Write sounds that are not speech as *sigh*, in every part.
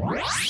Música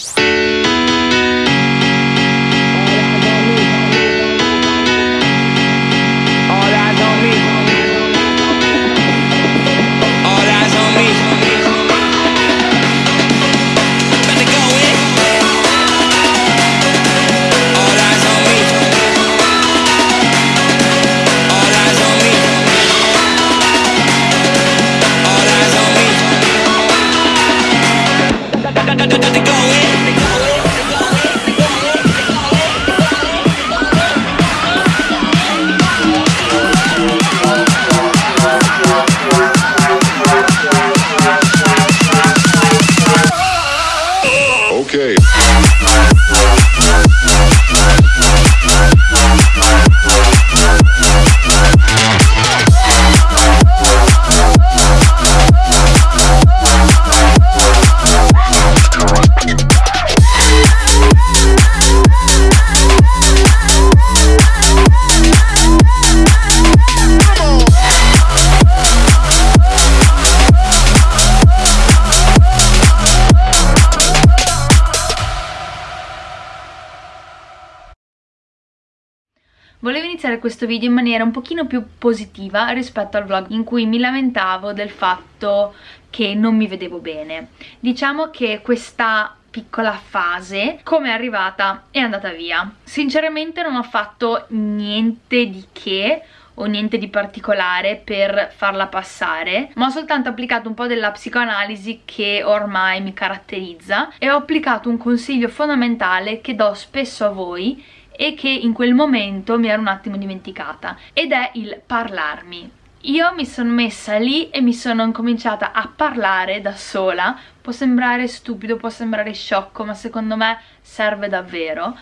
questo video in maniera un pochino più positiva rispetto al vlog in cui mi lamentavo del fatto che non mi vedevo bene. Diciamo che questa piccola fase, come è arrivata, è andata via. Sinceramente non ho fatto niente di che o niente di particolare per farla passare ma ho soltanto applicato un po' della psicoanalisi che ormai mi caratterizza e ho applicato un consiglio fondamentale che do spesso a voi e che in quel momento mi ero un attimo dimenticata ed è il parlarmi. Io mi sono messa lì e mi sono incominciata a parlare da sola. Può sembrare stupido, può sembrare sciocco ma secondo me serve davvero.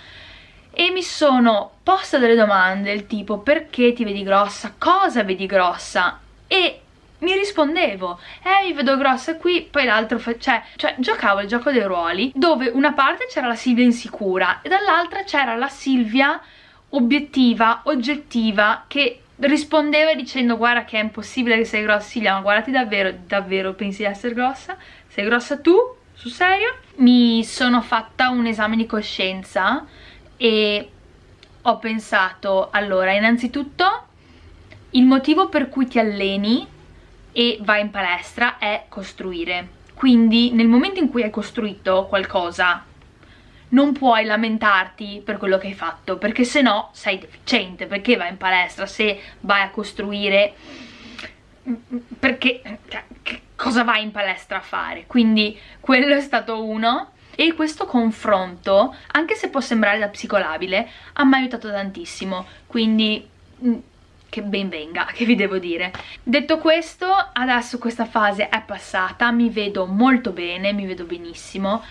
E mi sono posta delle domande del tipo perché ti vedi grossa, cosa vedi grossa? E mi rispondevo eh mi vedo grossa qui poi l'altro cioè, cioè giocavo il gioco dei ruoli dove una parte c'era la Silvia insicura e dall'altra c'era la Silvia obiettiva, oggettiva che rispondeva dicendo guarda che è impossibile che sei grossa Silvia ma guardati davvero, davvero pensi di essere grossa? sei grossa tu? sul serio? mi sono fatta un esame di coscienza e ho pensato allora innanzitutto il motivo per cui ti alleni e vai in palestra è costruire. Quindi nel momento in cui hai costruito qualcosa non puoi lamentarti per quello che hai fatto perché se no sei deficiente perché vai in palestra se vai a costruire perché cioè, cosa vai in palestra a fare? Quindi quello è stato uno. E questo confronto anche se può sembrare da psicolabile ha mi aiutato tantissimo. Quindi mm, che ben venga, *laughs* che vi devo dire. Detto questo, adesso questa fase è passata, mi vedo molto bene, mi vedo benissimo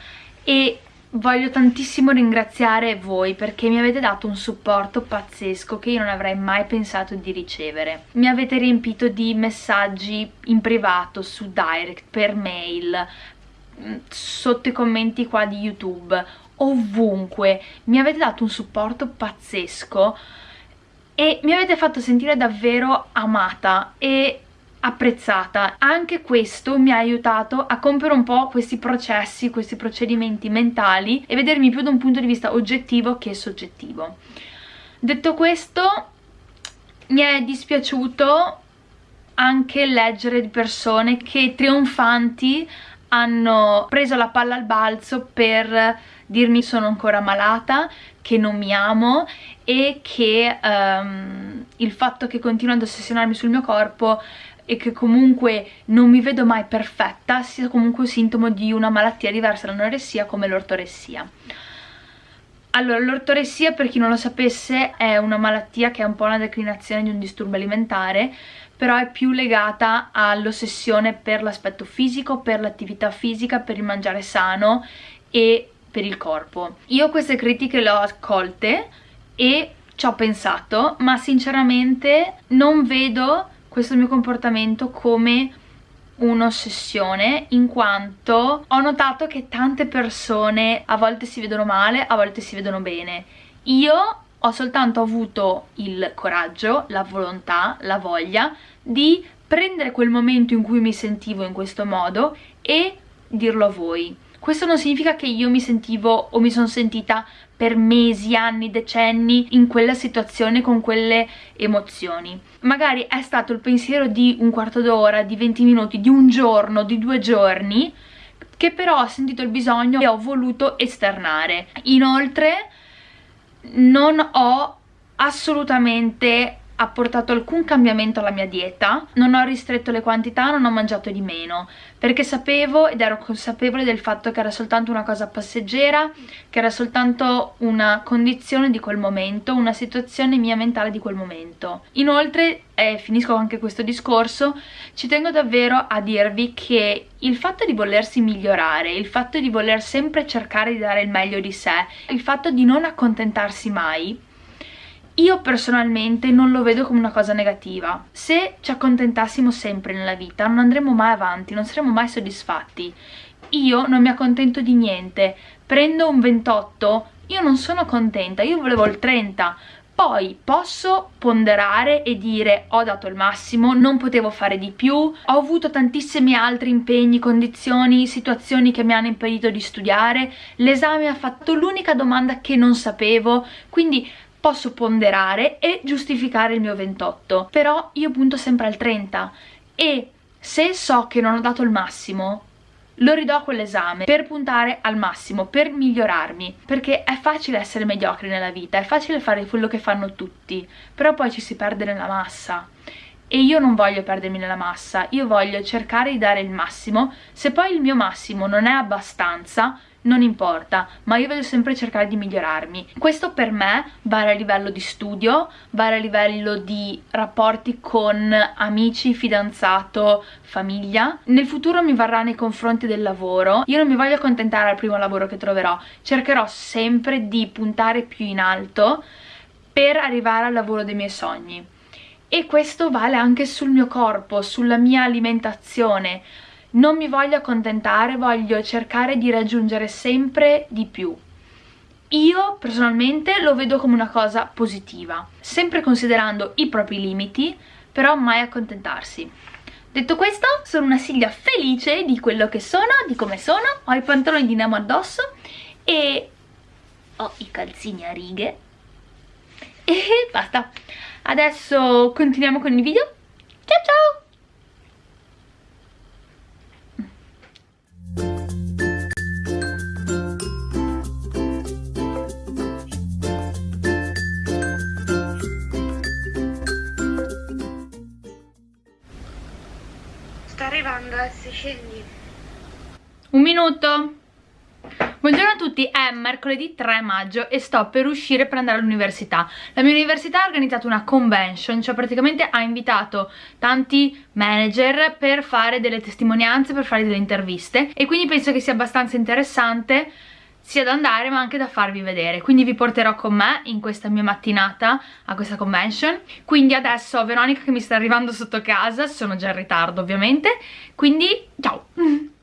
e voglio tantissimo ringraziare voi perché mi avete dato un supporto pazzesco che io non avrei mai pensato di ricevere. Mi avete riempito di messaggi in privato, su direct, per mail, mm, sotto i commenti qua di YouTube, ovunque. Mi avete dato un supporto pazzesco e mi avete fatto sentire davvero amata e apprezzata. Anche questo mi ha aiutato a compiere un po' questi processi, questi procedimenti mentali e vedermi più da un punto di vista oggettivo che soggettivo. Detto questo, mi è dispiaciuto anche leggere di persone che trionfanti hanno preso la palla al balzo per dirmi sono ancora malata, che non mi amo e che um, il fatto che continuo ad ossessionarmi sul mio corpo e che comunque non mi vedo mai perfetta sia comunque un sintomo di una malattia diversa dall'anoressia come l'ortoressia. Allora, l'ortoressia, per chi non lo sapesse, è una malattia che è un po' una declinazione di un disturbo alimentare, però è più legata all'ossessione per l'aspetto fisico, per l'attività fisica, per il mangiare sano e per il corpo. Io queste critiche le ho accolte e ci ho pensato, ma sinceramente non vedo questo mio comportamento come un'ossessione in quanto ho notato che tante persone a volte si vedono male, a volte si vedono bene. Io ho soltanto avuto il coraggio, la volontà, la voglia di prendere quel momento in cui mi sentivo in questo modo e dirlo a voi questo non significa che io mi sentivo o mi sono sentita per mesi, anni, decenni in quella situazione con quelle emozioni. Magari è stato il pensiero di un quarto d'ora, di 20 minuti, di un giorno, di due giorni che però ho sentito il bisogno e ho voluto esternare. Inoltre non ho assolutamente apportato alcun cambiamento alla mia dieta, non ho ristretto le quantità, non ho mangiato di meno, perché sapevo ed ero consapevole del fatto che era soltanto una cosa passeggera, che era soltanto una condizione di quel momento, una situazione mia mentale di quel momento. Inoltre, e finisco anche questo discorso, ci tengo davvero a dirvi che il fatto di volersi migliorare, il fatto di voler sempre cercare di dare il meglio di sé, il fatto di non accontentarsi mai, io personalmente non lo vedo come una cosa negativa. Se ci accontentassimo sempre nella vita non andremo mai avanti, non saremo mai soddisfatti. Io non mi accontento di niente, prendo un 28, io non sono contenta, io volevo il 30, poi posso ponderare e dire ho dato il massimo, non potevo fare di più, ho avuto tantissimi altri impegni, condizioni, situazioni che mi hanno impedito di studiare, l'esame ha fatto l'unica domanda che non sapevo, quindi posso ponderare e giustificare il mio 28 però io punto sempre al 30 e se so che non ho dato il massimo lo ridò quell'esame per puntare al massimo, per migliorarmi perché è facile essere mediocri nella vita, è facile fare quello che fanno tutti però poi ci si perde nella massa. E io non voglio perdermi nella massa, io voglio cercare di dare il massimo. Se poi il mio massimo non è abbastanza non importa, ma io voglio sempre cercare di migliorarmi. Questo per me vale a livello di studio, vale a livello di rapporti con amici, fidanzato, famiglia. Nel futuro mi varrà nei confronti del lavoro. Io non mi voglio accontentare al primo lavoro che troverò, cercherò sempre di puntare più in alto per arrivare al lavoro dei miei sogni. E questo vale anche sul mio corpo, sulla mia alimentazione non mi voglio accontentare, voglio cercare di raggiungere sempre di più. Io personalmente lo vedo come una cosa positiva, sempre considerando i propri limiti, però mai accontentarsi. Detto questo, sono una Silvia felice di quello che sono, di come sono, ho i pantaloni di Nemo addosso e ho i calzini a righe e *laughs* basta. Adesso continuiamo con il video. Ciao ciao! Scendi. Un minuto. Buongiorno a tutti, è mercoledì 3 maggio e sto per uscire per andare all'università. La mia università ha organizzato una convention, cioè praticamente ha invitato tanti manager per fare delle testimonianze, per fare delle interviste e quindi penso che sia abbastanza interessante sia da andare ma anche da farvi vedere. Quindi vi porterò con me in questa mia mattinata a questa convention. Quindi adesso ho Veronica che mi sta arrivando sotto casa sono già in ritardo ovviamente. Quindi ciao *laughs*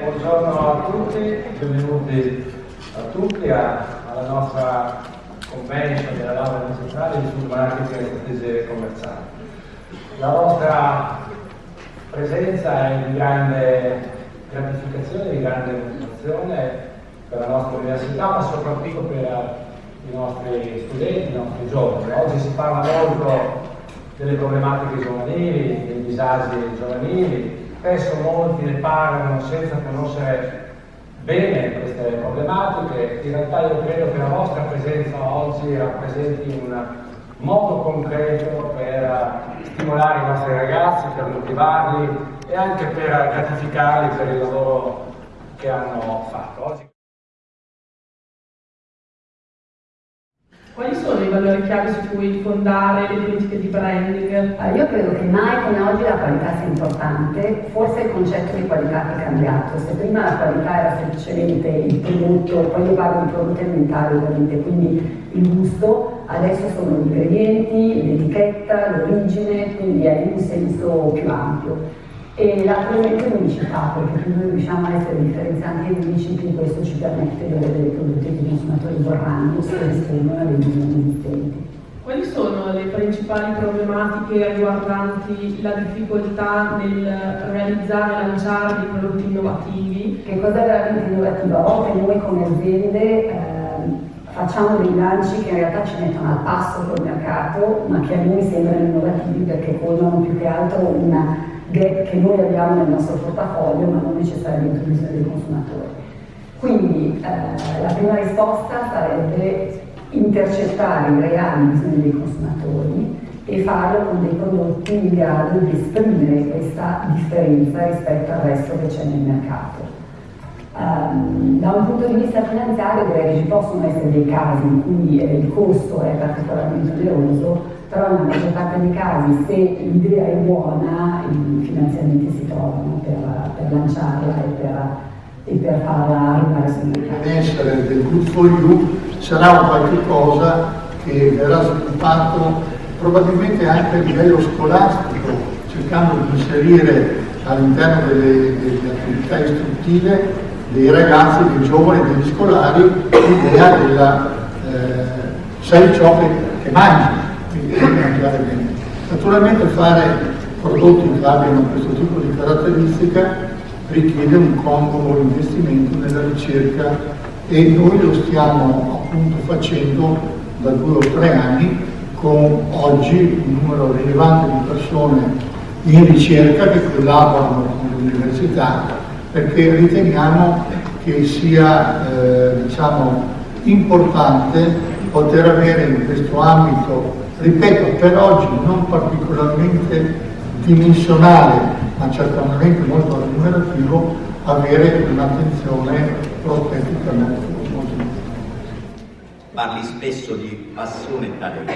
buongiorno a tutti, benvenuti a tutti a, alla nostra convention della laurea magistrale sul marketing e strategie commerciali. La vostra presenza è di grande gratificazione, di grande motivazione per la nostra università, ma soprattutto per i nostri studenti, i nostri giovani. Oggi si parla molto delle problematiche giovanili, dei disagi giovanili, spesso molti ne parlano senza conoscere bene queste problematiche, in realtà io credo che la vostra presenza oggi rappresenti un modo concreto per stimolare i nostri ragazzi, per motivarli e anche per gratificarli per il lavoro che hanno fatto. Oggi... valori chiave su cui fondare le politiche di branding? Eh, io credo che mai come oggi la qualità sia importante, forse il concetto di qualità è cambiato, se prima la qualità era semplicemente il prodotto, poi io parlo di prodotto alimentare ovviamente, quindi il gusto, adesso sono gli ingredienti, l'etichetta, l'origine, quindi è in un senso più ampio. E elemento è l'unicità, perché noi riusciamo a essere differenzianti e unici, questo ci permette di avere dei prodotti consumatori vorranno se rispondono alle bisogni esistenti. Quali sono le principali problematiche riguardanti la difficoltà nel realizzare e lanciare dei prodotti innovativi? Che cosa è veramente innovativo? A volte noi come aziende eh, facciamo dei lanci che in realtà ci mettono al passo col mercato, ma che a noi sembrano innovativi perché colmano più che altro una gap che noi abbiamo nel nostro portafoglio ma non necessariamente un bisogno dei consumatori. Quindi eh, la prima risposta sarebbe intercettare i reali bisogni dei consumatori e farlo con dei prodotti in grado di esprimere questa differenza rispetto al resto che c'è nel mercato. Um, da un punto di vista finanziario direi che ci possono essere dei casi in cui eh, il costo è particolarmente oneroso, però nella maggior parte dei casi se l'idea è buona i finanziamenti si trovano per, per lanciarla e per, e per farla sul mercato. L'essere del for You sarà un qualche cosa che verrà sviluppato probabilmente anche a livello scolastico, cercando di inserire all'interno delle, delle attività istruttive dei ragazzi, dei giovani, degli scolari, l'idea della eh, sai ciò che, che mangi mangiare bene. Naturalmente fare prodotti che abbiano questo tipo di caratteristica richiede un congruo investimento nella ricerca e noi lo stiamo appunto facendo da due o tre anni con oggi un numero rilevante di persone in ricerca che collaborano con l'università perché riteniamo che sia eh, diciamo, importante poter avere in questo ambito ripeto, per oggi non particolarmente dimensionale, ma certamente molto remunerativo, avere un'attenzione prospettica molto, molto Parli spesso di passione e talento,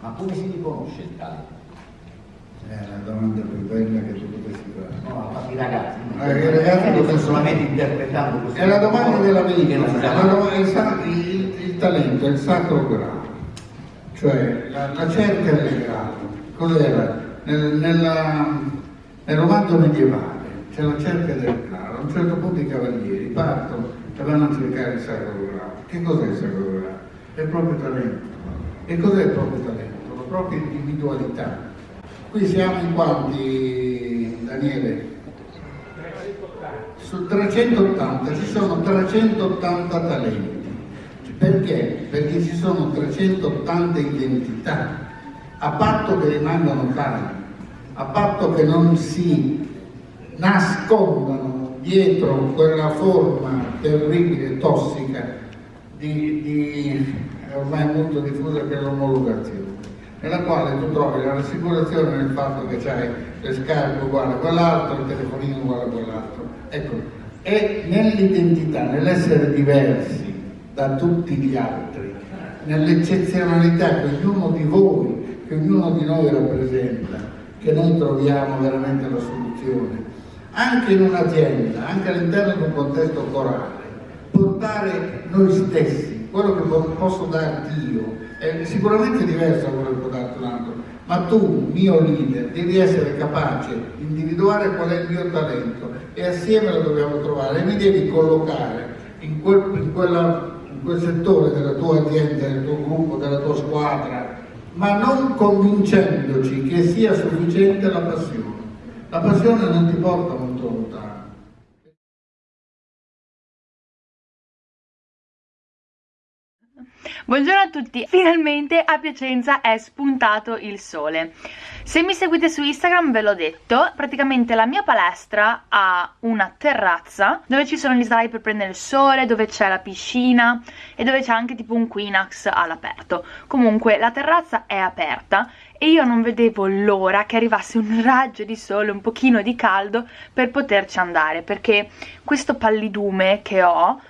ma come si riconosce il talento? È una domanda più bella che tu potessi fare. No, ma i ragazzi, i ragazzi non solamente interpretando così. È la domanda della vita, il, il, il talento è il sacro grado cioè la, la cerca del grado, cos'era? Nel, nella, nel romanzo medievale c'è la cerca del grado, a un certo punto i cavalieri partono e vanno a cercare il sacro grado. Che cos'è il sacro grado? È il proprio talento. E cos'è il proprio talento? La propria individualità. Qui siamo in quanti, Daniele? Su 380, ci sono 380 talenti. Perché? Perché ci sono 380 identità, a patto che rimangano tali, a patto che non si nascondano dietro quella forma terribile, tossica, di, di ormai molto diffusa che è l'omologazione, nella quale tu trovi la rassicurazione nel fatto che c'hai le scarpe uguali a quell'altro, il telefonino uguale a quell'altro. Ecco, è nell'identità, nell'essere diversi, da tutti gli altri, nell'eccezionalità che ognuno di voi, che ognuno di noi rappresenta, che noi troviamo veramente la soluzione. Anche in un'azienda, anche all'interno di un contesto corale, portare noi stessi, quello che posso darti io, è sicuramente diverso da quello che può darti altro, ma tu, mio leader, devi essere capace di individuare qual è il mio talento e assieme lo dobbiamo trovare e mi devi collocare in, quel, in quella quel settore della tua azienda, del tuo gruppo, della tua squadra, ma non convincendoci che sia sufficiente la passione. La passione non ti porta Buongiorno a tutti, finalmente a Piacenza è spuntato il sole. Se mi seguite su Instagram ve l'ho detto, praticamente la mia palestra ha una terrazza dove ci sono gli sdrai per prendere il sole, dove c'è la piscina e dove c'è anche tipo un Quinax all'aperto. Comunque la terrazza è aperta e io non vedevo l'ora che arrivasse un raggio di sole, un pochino di caldo per poterci andare, perché questo pallidume che ho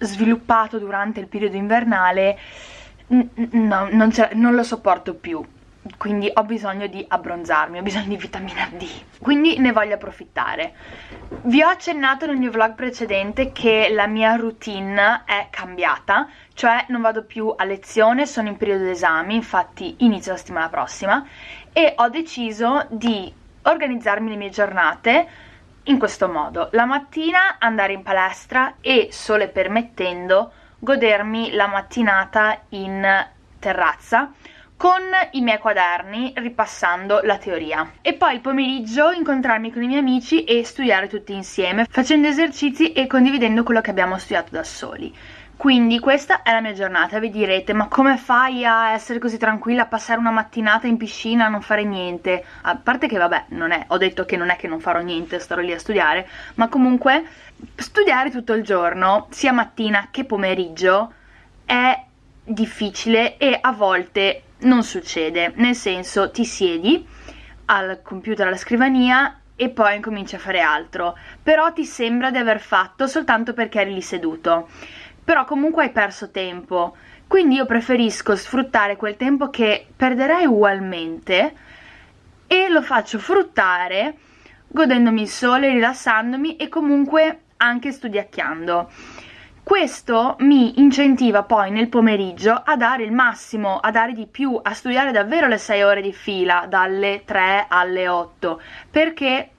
sviluppato durante il periodo invernale no, non, non lo sopporto più quindi ho bisogno di abbronzarmi, ho bisogno di vitamina D, quindi ne voglio approfittare. Vi ho accennato nel mio vlog precedente che la mia routine è cambiata, cioè non vado più a lezione, sono in periodo d'esami, infatti inizio la settimana prossima, e ho deciso di organizzarmi le mie giornate in questo modo. La mattina andare in palestra e, sole permettendo, godermi la mattinata in terrazza con i miei quaderni ripassando la teoria e poi il pomeriggio incontrarmi con i miei amici e studiare tutti insieme facendo esercizi e condividendo quello che abbiamo studiato da soli quindi questa è la mia giornata, vi direte ma come fai a essere così tranquilla, a passare una mattinata in piscina, a non fare niente? A parte che vabbè, non è, ho detto che non è che non farò niente, starò lì a studiare, ma comunque studiare tutto il giorno, sia mattina che pomeriggio, è difficile e a volte non succede, nel senso ti siedi al computer, alla scrivania e poi incominci a fare altro, però ti sembra di aver fatto soltanto perché eri lì seduto però comunque hai perso tempo. Quindi io preferisco sfruttare quel tempo che perderai ugualmente e lo faccio fruttare godendomi il sole, rilassandomi e comunque anche studiacchiando. Questo mi incentiva poi nel pomeriggio a dare il massimo, a dare di più, a studiare davvero le 6 ore di fila, dalle 3 alle 8, perché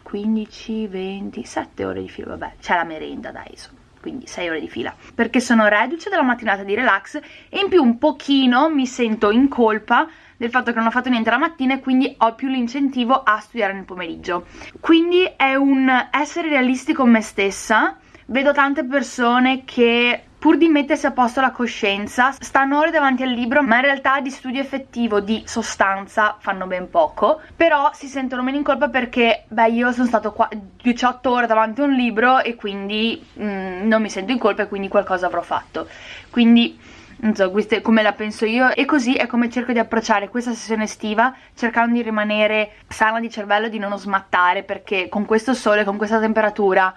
15, 20, 7 ore di fila, vabbè, c'è la merenda dai, insomma quindi 6 ore di fila. Perché sono reduce dalla mattinata di relax e in più un pochino mi sento in colpa del fatto che non ho fatto niente la mattina e quindi ho più l'incentivo a studiare nel pomeriggio. Quindi è un essere realisti con me stessa. Vedo tante persone che pur di mettersi a posto la coscienza, stanno ore davanti al libro, ma in realtà di studio effettivo, di sostanza, fanno ben poco, però si sentono meno in colpa perché, beh, io sono stato qua 18 ore davanti a un libro e quindi mm, non mi sento in colpa e quindi qualcosa avrò fatto. Quindi non so, queste, come la penso io e così è come cerco di approcciare questa sessione estiva cercando di rimanere sana di cervello, di non smattare perché con questo sole, con questa temperatura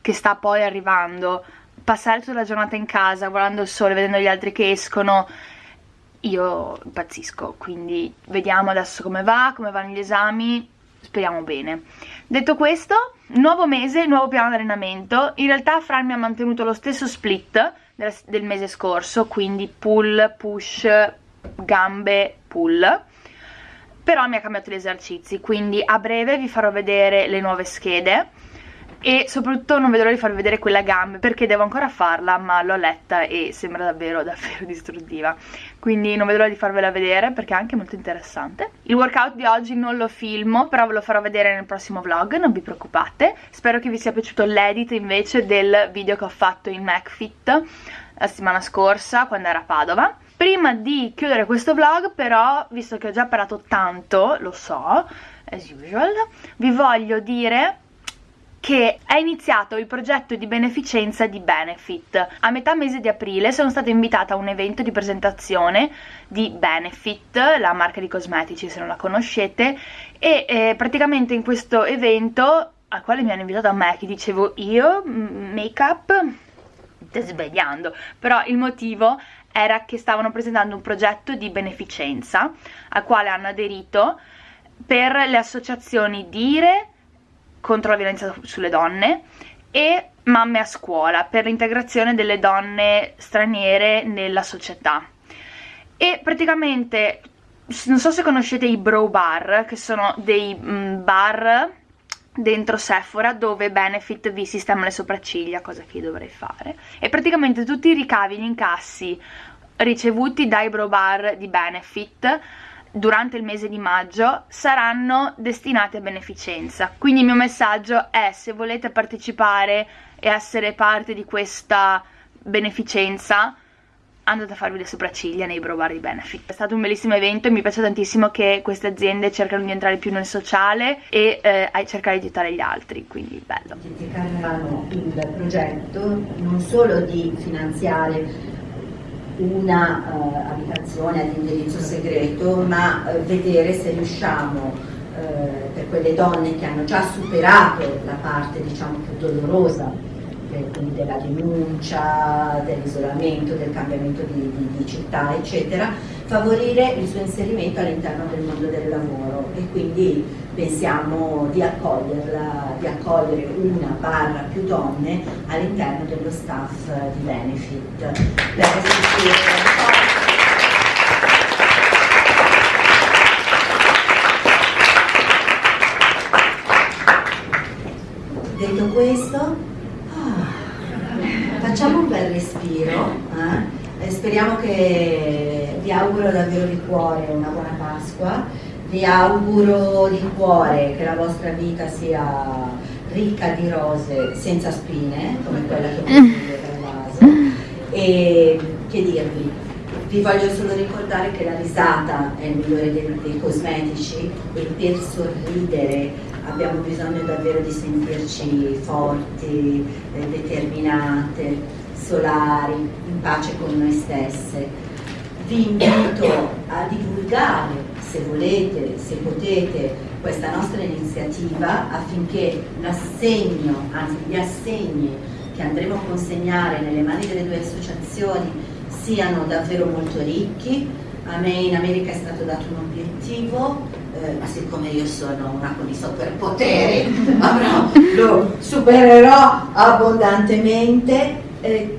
che sta poi arrivando passare tutta la giornata in casa guardando il sole, vedendo gli altri che escono io impazzisco. Quindi vediamo adesso come va, come vanno gli esami. Speriamo bene. Detto questo, nuovo mese, nuovo piano di allenamento in realtà Fran mi ha mantenuto lo stesso split del, del mese scorso quindi pull, push, gambe, pull. Però mi ha cambiato gli esercizi quindi a breve vi farò vedere le nuove schede e soprattutto non vedo l'ora di farvi vedere quella gambe perché devo ancora farla ma l'ho letta e sembra davvero *laughs* davvero distruttiva. Quindi non vedo l'ora di farvela vedere perché è anche molto interessante. Il workout di oggi non lo filmo però ve lo farò vedere nel prossimo vlog non vi preoccupate. Spero che vi sia piaciuto l'edit invece del video che ho fatto in MacFit la settimana scorsa quando era a Padova. Prima di chiudere questo vlog però visto che ho già parlato tanto lo so as usual vi voglio dire che è iniziato il progetto di beneficenza di Benefit. A metà mese di aprile sono stata invitata a un evento di presentazione di Benefit, la marca di cosmetici se non la conoscete, e eh, praticamente in questo evento al quale mi hanno invitato a me, che dicevo io, make up, sbagliando, però il motivo era che stavano presentando un progetto di beneficenza al quale hanno aderito per le associazioni Dire, contro la violenza sulle donne e Mamme a scuola per l'integrazione delle donne straniere nella società. E praticamente non so se conoscete i bro bar che sono dei mm, bar dentro Sephora dove Benefit vi sistema le sopracciglia cosa che io dovrei fare. E praticamente tutti i ricavi, gli incassi ricevuti dai bro bar di Benefit durante il mese di maggio saranno destinati a beneficenza quindi il mio messaggio è se volete partecipare e essere parte di questa beneficenza andate a farvi le sopracciglia nei Bro Bar di Benefit. È stato un bellissimo evento e mi piace tantissimo che queste aziende cercano di entrare più nel sociale e eh, cercare di aiutare gli altri, quindi bello. Cercheranno il progetto non solo di finanziare una uh, abitazione ad indirizzo segreto, ma uh, vedere se riusciamo uh, per quelle donne che hanno già superato la parte diciamo più dolorosa quindi della denuncia, dell'isolamento, del cambiamento di, di, di, città, eccetera, favorire il suo inserimento all'interno del mondo del lavoro e quindi pensiamo di accoglierla, di accogliere una barra più donne all'interno dello staff di Benefit. Detto questo, facciamo un bel respiro, eh? speriamo che vi auguro davvero di cuore una buona Pasqua, vi auguro di cuore che la vostra vita sia ricca di rose senza spine, come quella che *laughs* vedete nel vaso, e che dirvi, vi voglio solo ricordare che la risata è il migliore dei, dei cosmetici e per sorridere abbiamo bisogno davvero di sentirci forti, eh, determinate, solari, in pace con noi stesse. Vi invito a divulgare, se volete, se potete, questa nostra iniziativa affinché l'assegno, anzi gli assegni che andremo a consegnare nelle mani delle due associazioni siano davvero molto ricchi. A me in America è stato dato un obiettivo, eh, siccome io sono una con i superpoteri, *laughs* avrò, lo supererò abbondantemente. Eh,